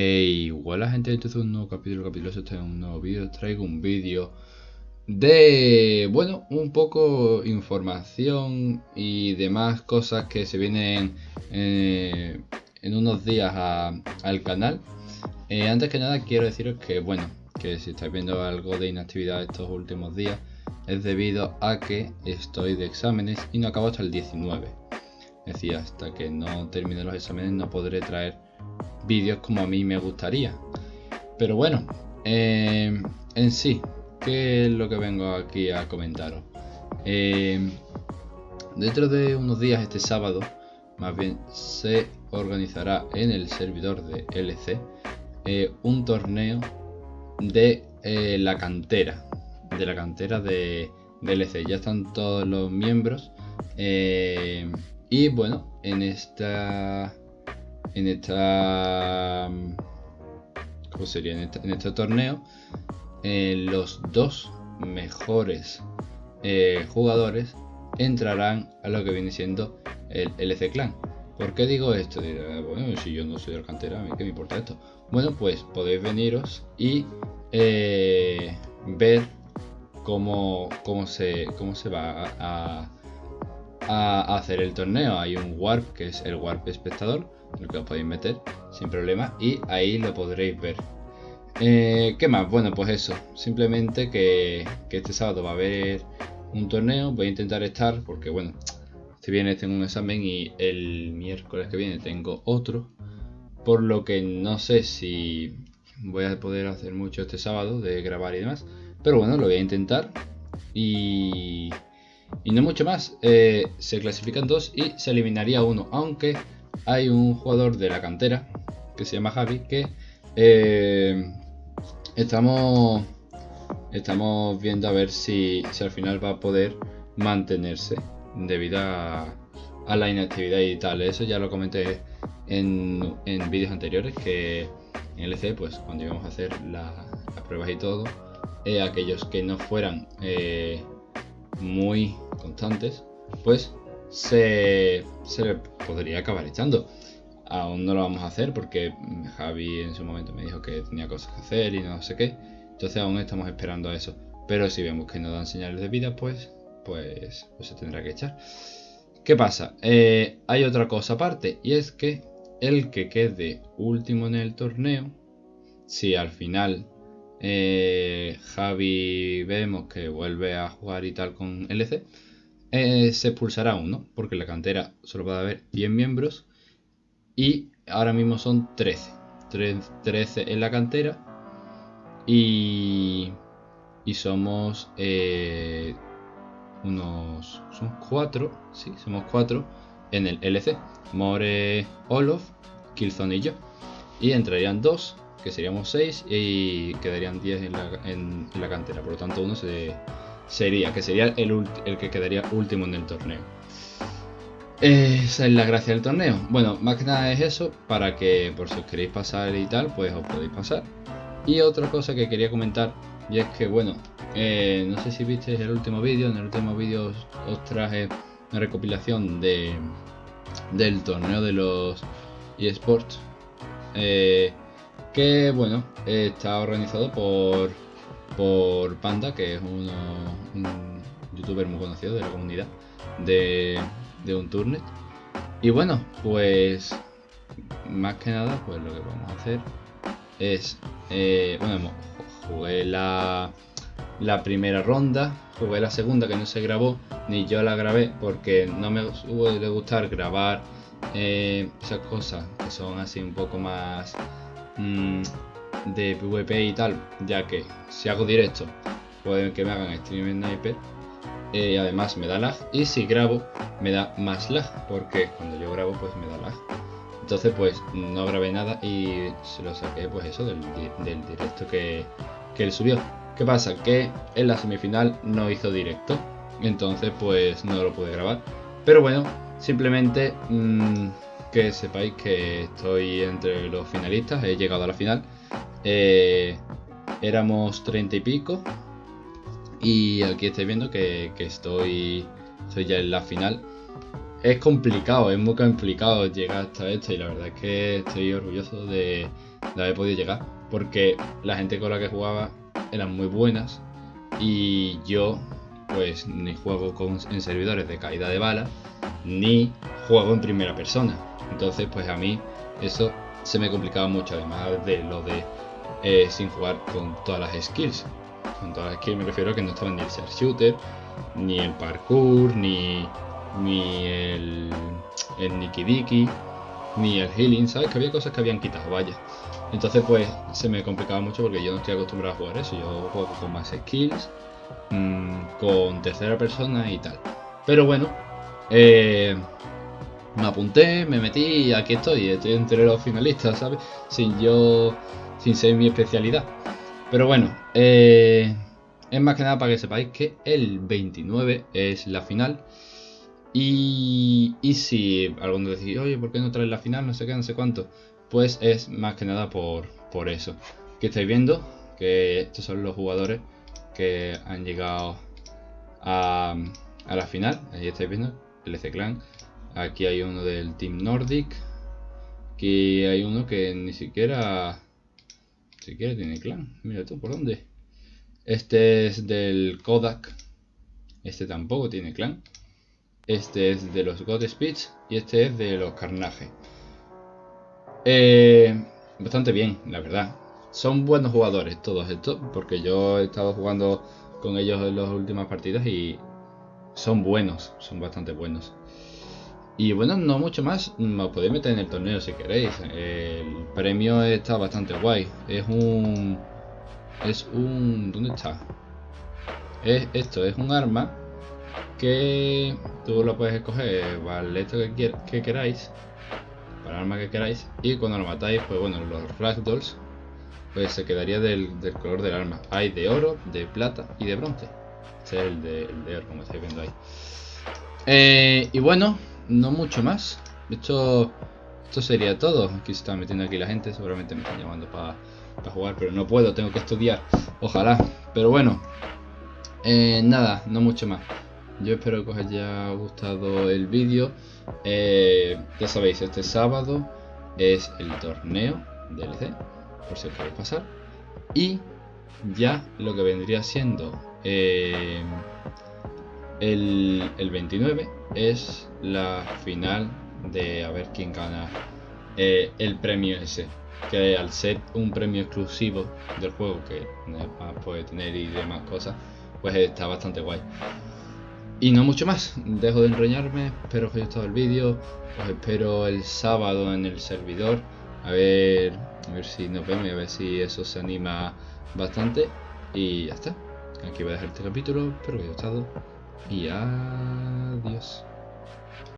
Hey, hola gente, esto es un nuevo capítulo, capítulo este es un nuevo vídeo, traigo un vídeo de, bueno, un poco información y demás cosas que se vienen eh, en unos días al canal. Eh, antes que nada quiero deciros que, bueno, que si estáis viendo algo de inactividad estos últimos días es debido a que estoy de exámenes y no acabo hasta el 19. Es decir, hasta que no termine los exámenes no podré traer vídeos como a mí me gustaría. Pero bueno, eh, en sí, ¿qué es lo que vengo aquí a comentaros? Eh, dentro de unos días, este sábado, más bien se organizará en el servidor de LC eh, un torneo de la cantera, de la cantera de, de, LC. Ya están todos los miembros. y bueno, en esta en esta ¿cómo sería? En este, torneo eh, los dos mejores eh, jugadores entrarán a lo que viene siendo el LC Clan ¿por qué digo esto? bueno, si yo no soy del cantera, a mí qué me importa esto bueno, pues podéis veniros y eh, ver cómo, cómo, se, cómo se va a hacer el torneo. Hay un warp que es el warp espectador lo que os podéis meter sin problema y ahí lo podréis ver. Eh, ¿Qué más? Bueno, pues eso, simplemente que, este sábado va a haber un torneo, voy a intentar estar porque bueno, este viernes tengo un examen y el miércoles que viene tengo otro, por lo que no sé si voy a poder hacer mucho este sábado de grabar y demás, pero bueno, lo voy a intentar. Y, y no mucho más, eh, se clasifican dos y se eliminaría uno, aunque hay un jugador de la cantera que se llama Javi que eh, estamos estamos viendo a ver si, al final va a poder mantenerse debido a, la inactividad y tal. Eso ya lo comenté en, vídeos anteriores que en LC pues cuando íbamos a hacer las pruebas y todo eh, aquellos que no fueran muy constantes pues se, se podría acabar echando. Aún no lo vamos a hacer porque Javi en su momento me dijo que tenía cosas que hacer y no sé qué. Entonces aún estamos esperando a eso. Pero si vemos que no dan señales de vida, pues, pues, pues se tendrá que echar. ¿Qué pasa? Eh, hay otra cosa aparte y es que el que quede último en el torneo, si al final eh, Javi vemos que vuelve a jugar y tal con LC, eh, se expulsará uno, porque la cantera solo a haber 10 miembros y ahora mismo son 13. 13 en la cantera y, y somos eh, unos son 4, sí, somos 4 en el LC. More, Olof, Killzone y yo. Y entrarían 2, que seríamos 6 y quedarían 10 en la, en la cantera. Por lo tanto, uno se sería, que sería el, el que quedaría último en el torneo. Esa es la gracia del torneo. Bueno, más que nada es eso, para que por si os queréis pasar y tal, pues os podéis pasar. Y otra cosa que quería comentar, y es que bueno, eh, no sé si visteis el último vídeo, en el último vídeo os, traje una recopilación de del torneo de los eSports. Eh, que bueno, está organizado por por Panda, que es un youtuber muy conocido de la comunidad de, un turnet. Y bueno, pues más que nada, pues lo que vamos a hacer es, eh, bueno, jugué la, la primera ronda, jugué la segunda que no se grabó, ni yo la grabé porque no me suele gustar grabar eh, esas cosas que son así un poco más... Mm, de PvP y tal, ya que si hago directo pueden que me hagan stream sniper eh, y además me da lag y si grabo me da más lag porque cuando yo grabo pues me da lag. Entonces pues no grabé nada y se lo saqué pues eso del, directo que, que él subió. ¿qué pasa? que en la semifinal no hizo directo entonces pues no lo pude grabar. Pero bueno simplemente mmm, que sepáis que estoy entre los finalistas he llegado a la final eh, éramos 30 y pico. Y aquí estáis viendo que, estoy, ya en la final. es complicado, es muy complicado llegar hasta esto y la verdad es que estoy orgulloso de, de haber podido llegar porque la gente con la que jugaba eran muy buenas y yo pues ni juego en servidores de caída de bala ni juego en primera persona. Entonces pues a mí eso se me complicaba mucho además de lo de eh, sin jugar con todas las skills. Con todas las skills me refiero a que no estaban ni el ser shooter, ni el parkour, ni, ni el, el Nikki ni el healing, ¿sabes? Que había cosas que habían quitado, vaya. Entonces pues se me complicaba mucho porque yo no estoy acostumbrado a jugar eso, yo juego con más skills, mmm, con tercera persona y tal. Pero bueno, eh, me apunté, me metí y aquí estoy, estoy entre los finalistas, ¿sabes? Sin yo, sin ser mi especialidad. Pero bueno, eh, es más que nada para que sepáis que el 29 es la final. Y, y si alguno decís, oye, ¿por qué no traes la final? No sé qué, no sé cuánto. Pues es más que nada por, por eso. Que estáis viendo que estos son los jugadores que han llegado a, a la final. Ahí estáis viendo, el Clan. Aquí hay uno del Team Nordic. Aquí hay uno que ni siquiera si siquiera tiene clan. Mira tú, ¿por dónde? Este es del Kodak. Este tampoco tiene clan. Este es de los God Speech. Y este es de los Carnage. Eh, bastante bien, la verdad. Son buenos jugadores todos estos. Porque yo he estado jugando con ellos en las últimas partidas y son buenos. Son bastante buenos. Y bueno, no mucho más, os podéis meter en el torneo si queréis. El premio está bastante guay. Es un... Es un... ¿Dónde está? Es esto, es un arma que tú lo puedes escoger para esto que, que queráis. Para el arma que queráis. Y cuando lo matáis, pues bueno, los ragdolls pues se quedaría del, del, color del arma. Hay de oro, de plata y de bronce. Este es el de, el de oro, como estáis viendo ahí. Eh, y bueno, no mucho más. Esto, esto sería todo. Aquí se está metiendo aquí la gente, seguramente me están llamando para jugar, pero no puedo, tengo que estudiar. Ojalá. Pero bueno, eh, nada, no mucho más. Yo espero que os haya gustado el vídeo. Eh, ya sabéis, este sábado es el torneo DLC, por si os queréis pasar. Y ya lo que vendría siendo eh, el, el 29 es la final de a ver quién gana eh, el premio ese. Que al ser un premio exclusivo del juego que puede tener y demás cosas, pues está bastante guay. Y no mucho más, dejo de enroñarme, espero que os haya gustado el vídeo, os espero el sábado en el servidor, a ver, a ver si nos vemos y a ver si eso se anima bastante. Y ya está, aquí voy a dejar este capítulo, espero que os haya gustado y adiós.